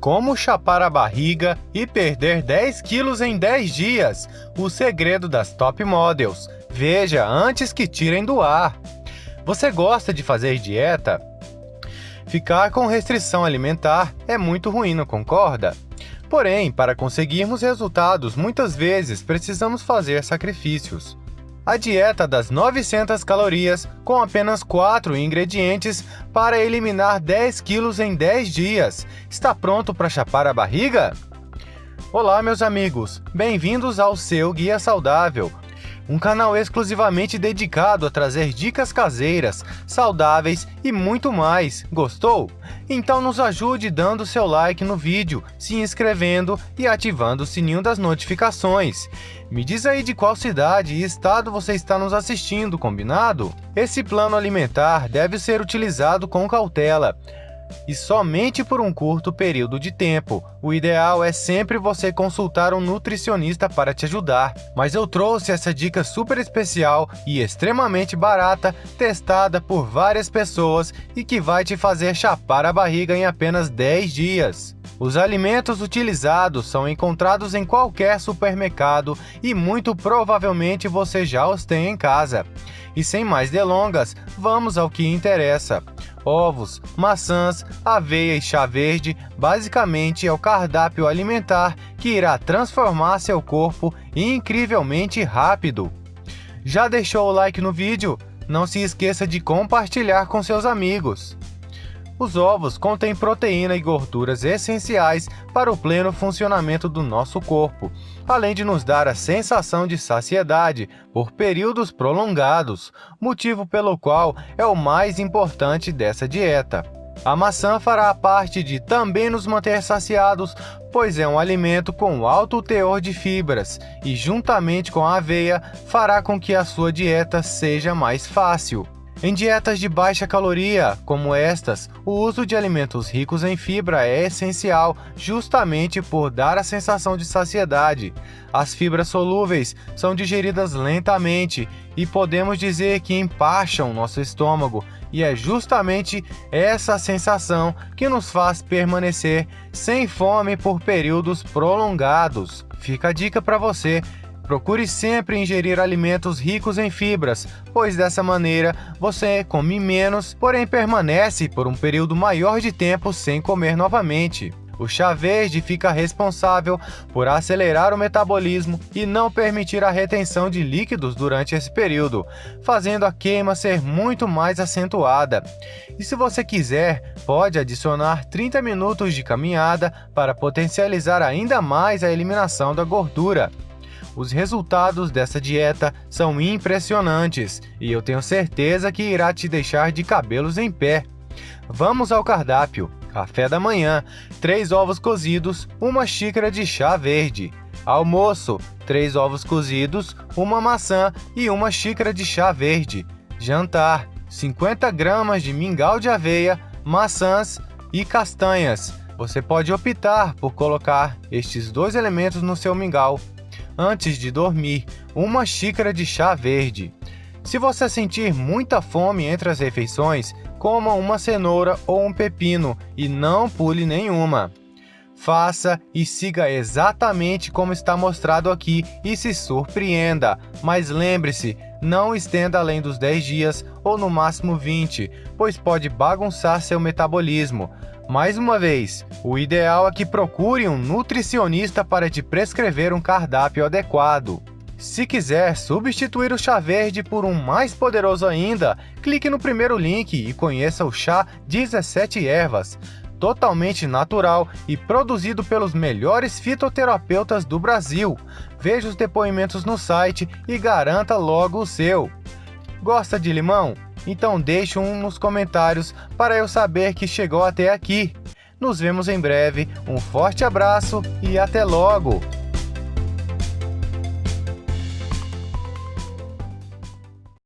Como chapar a barriga e perder 10 quilos em 10 dias. O segredo das top models. Veja antes que tirem do ar. Você gosta de fazer dieta? Ficar com restrição alimentar é muito ruim, não concorda? Porém, para conseguirmos resultados, muitas vezes precisamos fazer sacrifícios. A dieta das 900 calorias, com apenas 4 ingredientes para eliminar 10 quilos em 10 dias. Está pronto para chapar a barriga? Olá, meus amigos! Bem-vindos ao seu Guia Saudável, um canal exclusivamente dedicado a trazer dicas caseiras, saudáveis e muito mais. Gostou? Então nos ajude dando seu like no vídeo, se inscrevendo e ativando o sininho das notificações. Me diz aí de qual cidade e estado você está nos assistindo, combinado? Esse plano alimentar deve ser utilizado com cautela e somente por um curto período de tempo. O ideal é sempre você consultar um nutricionista para te ajudar. Mas eu trouxe essa dica super especial e extremamente barata, testada por várias pessoas e que vai te fazer chapar a barriga em apenas 10 dias. Os alimentos utilizados são encontrados em qualquer supermercado e muito provavelmente você já os tem em casa. E sem mais delongas, vamos ao que interessa ovos, maçãs, aveia e chá verde basicamente é o cardápio alimentar que irá transformar seu corpo incrivelmente rápido. Já deixou o like no vídeo? Não se esqueça de compartilhar com seus amigos. Os ovos contêm proteína e gorduras essenciais para o pleno funcionamento do nosso corpo, além de nos dar a sensação de saciedade por períodos prolongados, motivo pelo qual é o mais importante dessa dieta. A maçã fará parte de também nos manter saciados, pois é um alimento com alto teor de fibras e, juntamente com a aveia, fará com que a sua dieta seja mais fácil. Em dietas de baixa caloria, como estas, o uso de alimentos ricos em fibra é essencial justamente por dar a sensação de saciedade. As fibras solúveis são digeridas lentamente e podemos dizer que empacham nosso estômago, e é justamente essa sensação que nos faz permanecer sem fome por períodos prolongados. Fica a dica para você Procure sempre ingerir alimentos ricos em fibras, pois dessa maneira você come menos, porém permanece por um período maior de tempo sem comer novamente. O chá verde fica responsável por acelerar o metabolismo e não permitir a retenção de líquidos durante esse período, fazendo a queima ser muito mais acentuada. E se você quiser, pode adicionar 30 minutos de caminhada para potencializar ainda mais a eliminação da gordura. Os resultados dessa dieta são impressionantes e eu tenho certeza que irá te deixar de cabelos em pé. Vamos ao cardápio. Café da manhã, 3 ovos cozidos, uma xícara de chá verde. Almoço, 3 ovos cozidos, uma maçã e uma xícara de chá verde. Jantar, 50 gramas de mingau de aveia, maçãs e castanhas. Você pode optar por colocar estes dois elementos no seu mingau antes de dormir, uma xícara de chá verde. Se você sentir muita fome entre as refeições, coma uma cenoura ou um pepino e não pule nenhuma. Faça e siga exatamente como está mostrado aqui e se surpreenda, mas lembre-se, não estenda além dos 10 dias ou no máximo 20, pois pode bagunçar seu metabolismo. Mais uma vez, o ideal é que procure um nutricionista para te prescrever um cardápio adequado. Se quiser substituir o chá verde por um mais poderoso ainda, clique no primeiro link e conheça o chá 17 ervas, totalmente natural e produzido pelos melhores fitoterapeutas do Brasil. Veja os depoimentos no site e garanta logo o seu. Gosta de limão? Então deixe um nos comentários para eu saber que chegou até aqui. Nos vemos em breve, um forte abraço e até logo!